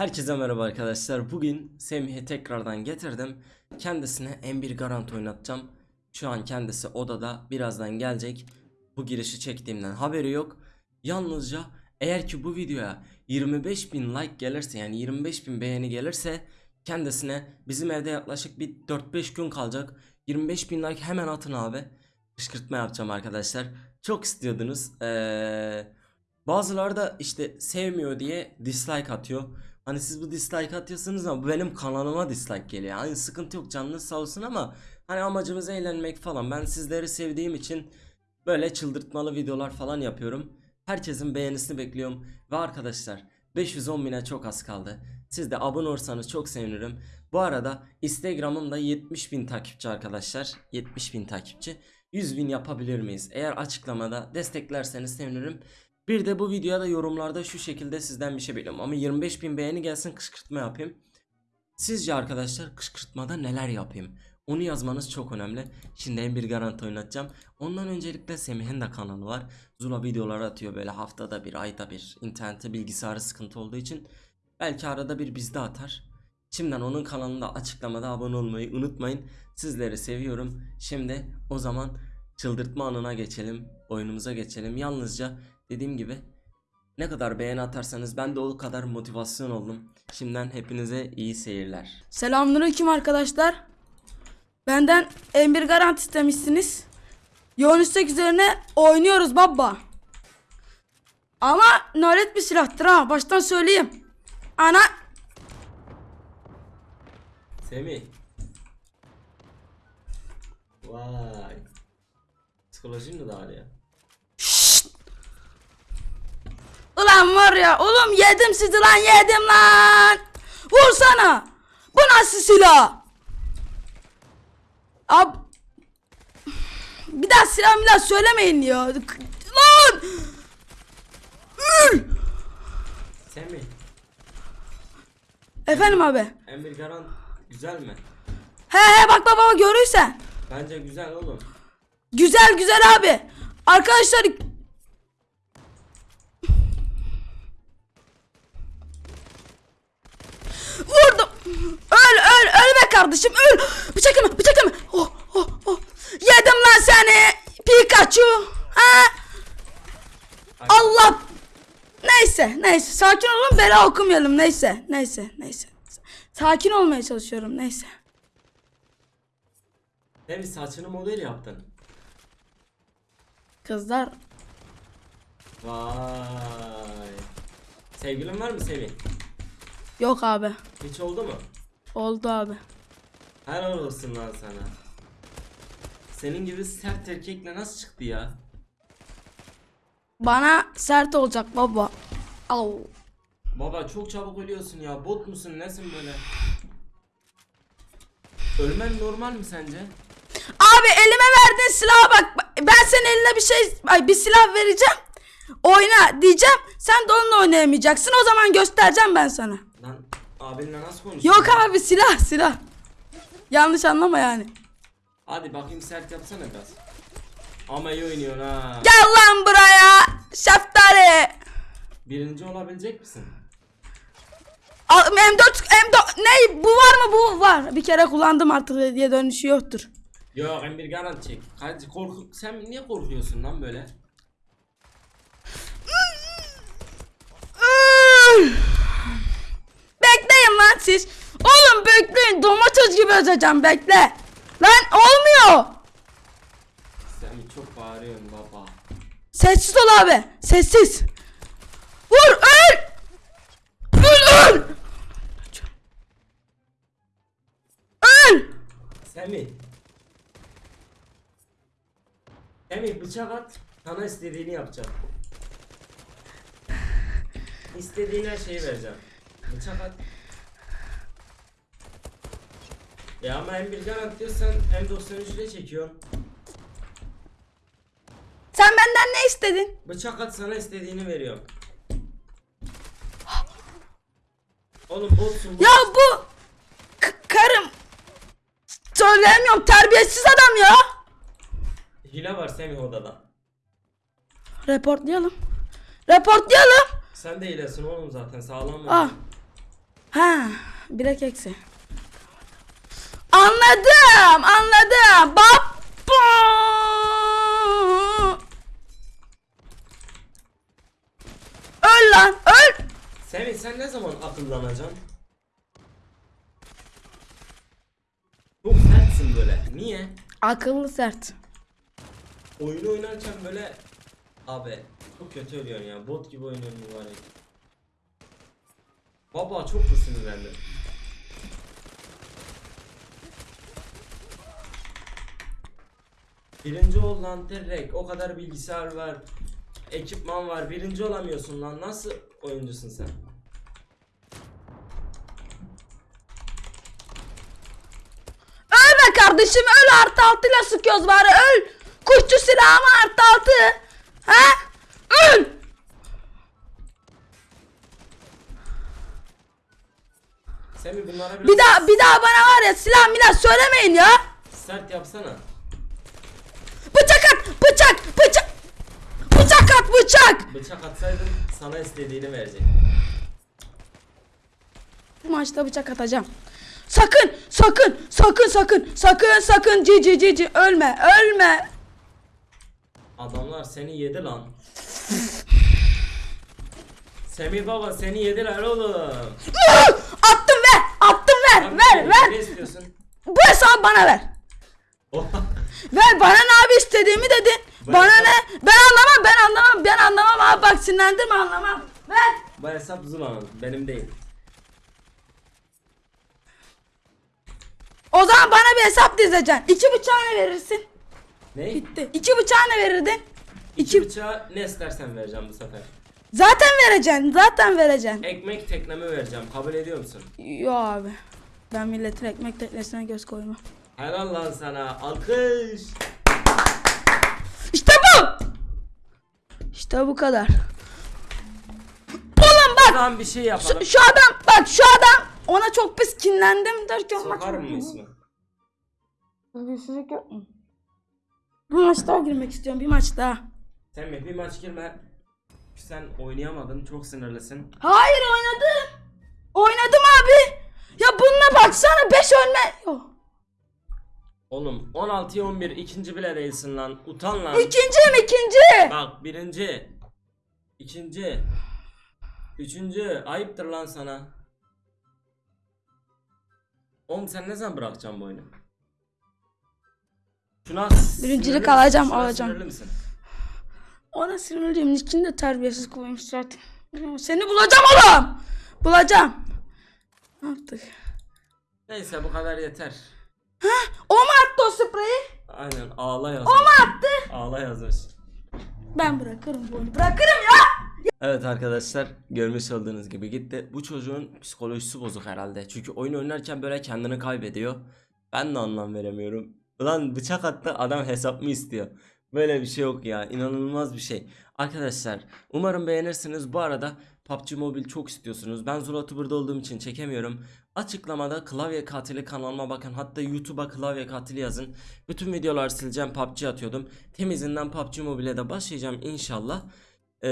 Herkese merhaba arkadaşlar. Bugün Semih'i tekrardan getirdim. Kendisine M1 Garant oynatacağım. Şu an kendisi odada. Birazdan gelecek. Bu girişi çektiğimden haberi yok. Yalnızca eğer ki bu videoya 25.000 like gelirse yani 25.000 beğeni gelirse kendisine bizim evde yaklaşık bir 4-5 gün kalacak. 25.000 like hemen atın abi. Kışkırtma yapacağım arkadaşlar. Çok istiyordunuz. Eee Bazıları da işte sevmiyor diye dislike atıyor. Hani siz bu dislike atıyorsunuz ama bu benim kanalıma dislike geliyor. Hani sıkıntı yok canınız sağ olsun ama hani amacımız eğlenmek falan. Ben sizleri sevdiğim için böyle çıldırtmalı videolar falan yapıyorum. Herkesin beğenisini bekliyorum. Ve arkadaşlar 510 bine çok az kaldı. Siz de abone olursanız çok sevinirim. Bu arada Instagram'ımda 70 bin takipçi arkadaşlar. 70 bin takipçi. 100 bin yapabilir miyiz? Eğer açıklamada desteklerseniz sevinirim. Bir de bu videoya da yorumlarda şu şekilde sizden bir şey bekliyorum. Ama 25 bin beğeni gelsin kışkırtma yapayım. Sizce arkadaşlar kışkırtmada neler yapayım? Onu yazmanız çok önemli. Şimdi en bir garanti oynatacağım. Ondan öncelikle Semih'in de kanalı var. Zula videolar atıyor böyle haftada bir, ayda bir. İnternette bilgisayarı sıkıntı olduğu için. Belki arada bir bizde atar. Şimdiden onun kanalında açıklamada abone olmayı unutmayın. Sizleri seviyorum. Şimdi o zaman çıldırtma anına geçelim. Oyunumuza geçelim. Yalnızca dediğim gibi ne kadar beğeni atarsanız ben de o kadar motivasyon oldum. Şimdiden hepinize iyi seyirler. Selamünaleyküm arkadaşlar. Benden M1 garanti istemişsiniz. Yoğun istek üzerine oynuyoruz baba. Ama nalet bir silahtır ha baştan söyleyeyim. Ana Semih. Vay. Psikolojin mi daha ya? Ulan var ya oğlum yedim sizi lan yedim lan. Vursana. Bu nasıl silah? Ab bir daha silah bir daha söylemeyin ya. Lan! Ül! Semih. Efendim abi. Emir Garan güzel mi? He he bak bak görürsen. Bence güzel oğlum. Güzel güzel abi. Arkadaşlar kardeşim öl. Bıçak yeme bıçak yeme. Oh oh oh. Yedim lan seni. Pikachu. Ha? Allah. Neyse neyse sakin olun bela okumayalım neyse neyse neyse. Sakin olmaya çalışıyorum neyse. Semih saçını model yaptın. Kızlar Vay. Sevgilin var mı Semih? yok abi. Hiç oldu mu? Oldu abi. Helal olsun lan sana. Senin gibi sert erkekle nasıl çıktı ya? Bana sert olacak baba. Au. Baba çok çabuk ölüyorsun ya. Bot musun nesin böyle? Ölmen normal mi sence? Abi elime verdiğin silaha bak. Ben senin eline bir şey ay bir silah vereceğim. Oyna diyeceğim. Sen de onunla oynayamayacaksın. O zaman göstereceğim ben sana. Lan abinle nasıl konuşuyorsun? Yok abi silah silah. Yanlış anlama yani. Hadi bakayım sert yapsana biraz. Ama iyi oynuyorsun ha. Gel lan buraya. Şeftali. Birinci olabilecek misin? Al, M4 M4 ne bu var mı bu var. Bir kere kullandım artık diye dönüşü yoktur. Yok Emir garanti çek. Hadi korku sen niye korkuyorsun lan böyle? Bekleyin lan siz. Oğlum bekleyin. Domates gibi özeceğim bekle. Lan olmuyor. Sen çok bağırıyorsun baba. Sessiz ol abi. Sessiz. Vur öl. Öl öl. Öl. Semih. Semih bıçak at. Sana istediğini yapacağım. İstediğin her şeyi vereceğim. Bıçak at. Ya ama M1 garanti diyorsan M93 ile çekiyorsun. Sen benden ne istedin? Bıçak at sana istediğini veriyorum. Oğlum botsun bot. Ya bu k- karım söyleyemiyorum terbiyesiz adam ya. Hile var Semih odada. Reportlayalım. Reportlayalım. Sen de hilesin oğlum zaten sağlam Ah. mı? Ha, bilek eksi. Anladım, anladım. Bap. Öl lan, öl. Semih sen ne zaman akıllanacaksın? Çok sertsin böyle. Niye? Akıllı sert. Oyunu oynarken böyle abi çok kötü ölüyorsun ya. Bot gibi oynuyorsun mübarek. Baba çok mu sinirlendin? Birinci ol lan direkt. O kadar bilgisayar var. Ekipman var. Birinci olamıyorsun lan. Nasıl oyuncusun sen? Öl be kardeşim, öl artı altıyla sıkıyoruz bari, öl. Kuşçu silahımı artı altı. Ha? Öl. Semih bunlara biraz Bir daha, bir daha bana var ya silah milah söylemeyin ya. sert yapsana. Bıçak bıçak, bıçak. At, bıçak. Bıçak atsaydın sana istediğini verecek. Bu maçta bıçak atacağım. Sakın, sakın, sakın, sakın, sakın, sakın, cici cici, ölme, ölme. Adamlar seni yedi lan. Semih baba seni yediler oğlum. Attım ver, attım ver, Abi, ver, Ne ver. istiyorsun? Bu hesabı bana ver. Ver bana ne abi istediğimi dedin. Bana hesap- ne? Ben anlamam, ben anlamam, ben anlamam abi bak sinirlendirme anlamam. Ver. Bu hesap Zula'nın benim değil. O zaman bana bir hesap dizeceksin. İki bıçağı ne verirsin? Ne? Bitti. İki bıçağı ne verirdin? İki İki. bıçağı ne istersen vereceğim bu sefer. Zaten vereceksin, zaten vereceksin. Ekmek teknemi vereceğim. Kabul ediyor musun? Yo abi. Ben milletin ekmek teknesine göz koymam. Helal lan sana. Alkış. İşte bu. İşte bu kadar. Oğlum bak. Tamam bir şey yapalım. Şu, şu adam bak şu adam ona çok pis kinlendim derken Sokar mı ismi? Terbiyesizlik yok mu? Bir maç daha girmek istiyorum bir maç daha. Semih bir maç girme. Sen oynayamadın. Çok sinirlisin. Hayır oynadım. Oynadım abi. Ya bununla baksana 5 ölme. Yok. Oğlum 16'ya 11 ikinci bile değilsin lan. Utan lan. İkinciyim ikinci. Bak birinci. ikinci, Üçüncü. Ayıptır lan sana. Oğlum sen ne zaman bırakacaksın bu oyunu? Şuna Birincilik sinirli misin? alacağım, Şuna alacağım. sinirli misin? Ona sinirliyim. için de terbiyesiz koymuş zaten. Seni bulacağım oğlum. Bulacağım. Ne yaptık? Neyse bu kadar yeter. O mu attı o spreyi? Aynen ağla yazmış. O mu attı? Ağla yazmış. Ben bırakırım bu oyunu. Bırakırım ya. Evet arkadaşlar görmüş olduğunuz gibi gitti. Bu çocuğun psikolojisi bozuk herhalde. Çünkü oyun oynarken böyle kendini kaybediyor. Ben de anlam veremiyorum. Ulan bıçak attı adam hesap mı istiyor? Böyle bir şey yok ya. inanılmaz bir şey. Arkadaşlar umarım beğenirsiniz. Bu arada PUBG Mobile çok istiyorsunuz. Ben Zulatuber'da olduğum için çekemiyorum. Açıklamada klavye katili kanalıma bakın. Hatta YouTube'a klavye katili yazın. Bütün videoları sileceğim. PUBG atıyordum. Temizinden PUBG Mobile'e de başlayacağım inşallah. Ee,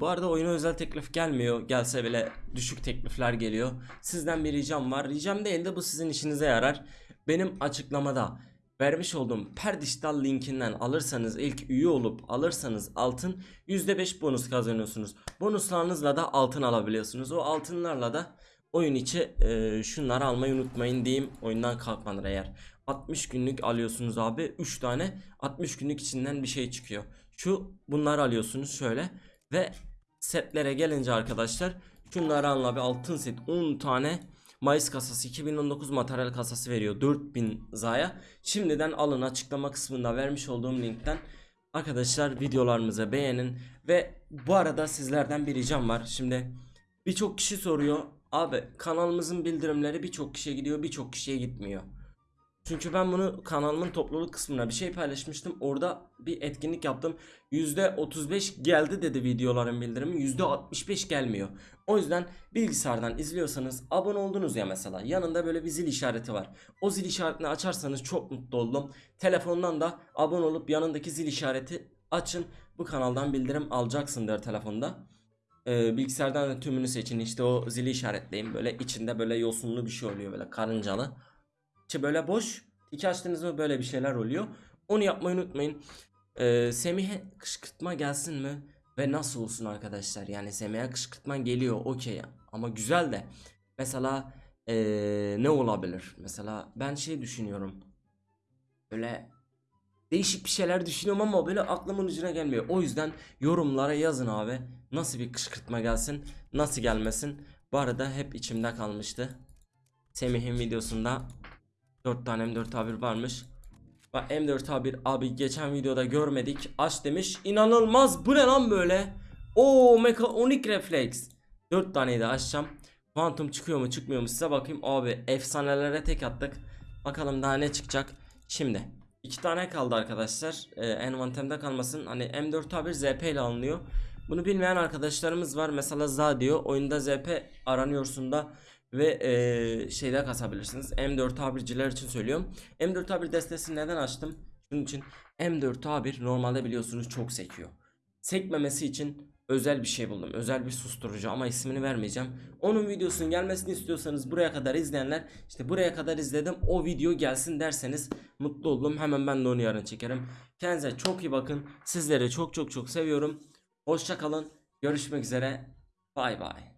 bu arada oyuna özel teklif gelmiyor. Gelse bile düşük teklifler geliyor. Sizden bir ricam var. Ricam değil de bu sizin işinize yarar. Benim açıklamada vermiş olduğum Perdiştal linkinden alırsanız ilk üye olup alırsanız altın %5 bonus kazanıyorsunuz. Bonuslarınızla da altın alabiliyorsunuz. O altınlarla da oyun içi e, şunları almayı unutmayın diyeyim oyundan kalkmadan eğer. 60 günlük alıyorsunuz abi 3 tane 60 günlük içinden bir şey çıkıyor. Şu bunları alıyorsunuz şöyle ve setlere gelince arkadaşlar şunları alın abi altın set 10 tane Mayıs kasası 2019 materyal kasası veriyor 4000 zaya. Şimdiden alın açıklama kısmında vermiş olduğum linkten arkadaşlar videolarımızı beğenin ve bu arada sizlerden bir ricam var. Şimdi birçok kişi soruyor abi kanalımızın bildirimleri birçok kişiye gidiyor birçok kişiye gitmiyor. Çünkü ben bunu kanalımın topluluk kısmına bir şey paylaşmıştım. Orada bir etkinlik yaptım. %35 geldi dedi videoların bildirimi. %65 gelmiyor. O yüzden bilgisayardan izliyorsanız abone oldunuz ya mesela. Yanında böyle bir zil işareti var. O zil işaretini açarsanız çok mutlu oldum. Telefondan da abone olup yanındaki zil işareti açın. Bu kanaldan bildirim alacaksındır telefonda. Ee, bilgisayardan da tümünü seçin işte o zili işaretleyin böyle içinde böyle yosunlu bir şey oluyor böyle karıncalı. İçi böyle boş. İki açtığınız mı böyle bir şeyler oluyor. Onu yapmayı unutmayın. Ee, Semih'e kışkırtma gelsin mi? Ve nasıl olsun arkadaşlar? Yani Semih'e kışkırtma geliyor okey ama güzel de. Mesela ee, ne olabilir? Mesela ben şey düşünüyorum. Böyle değişik bir şeyler düşünüyorum ama böyle aklımın ucuna gelmiyor. O yüzden yorumlara yazın abi. Nasıl bir kışkırtma gelsin, nasıl gelmesin. Bu arada hep içimde kalmıştı. Semih'in videosunda 4 tane M4 A1 varmış. Bak M4 A1 abi geçen videoda görmedik. Aç demiş. İnanılmaz bu ne lan böyle? Oo mekanik refleks. 4 taneyi de açacağım. Quantum çıkıyor mu çıkmıyor mu size bakayım. Abi efsanelere tek attık. Bakalım daha ne çıkacak. Şimdi iki tane kaldı arkadaşlar. Ee, envantemde kalmasın. Hani M4 A1 ZP ile alınıyor. Bunu bilmeyen arkadaşlarımız var. Mesela za diyor. Oyunda ZP aranıyorsun da ve eee, şeyde kasabilirsiniz. M4A1'ciler için söylüyorum. M4A1 destesini neden açtım? Şunun için M4A1 normalde biliyorsunuz çok sekiyor. Sekmemesi için özel bir şey buldum. Özel bir susturucu ama ismini vermeyeceğim. Onun videosunun gelmesini istiyorsanız buraya kadar izleyenler işte buraya kadar izledim o video gelsin derseniz mutlu oldum. Hemen ben de onu yarın çekerim. Kendinize çok iyi bakın. Sizleri çok çok çok seviyorum. Hoşça kalın. Görüşmek üzere. Bay bay.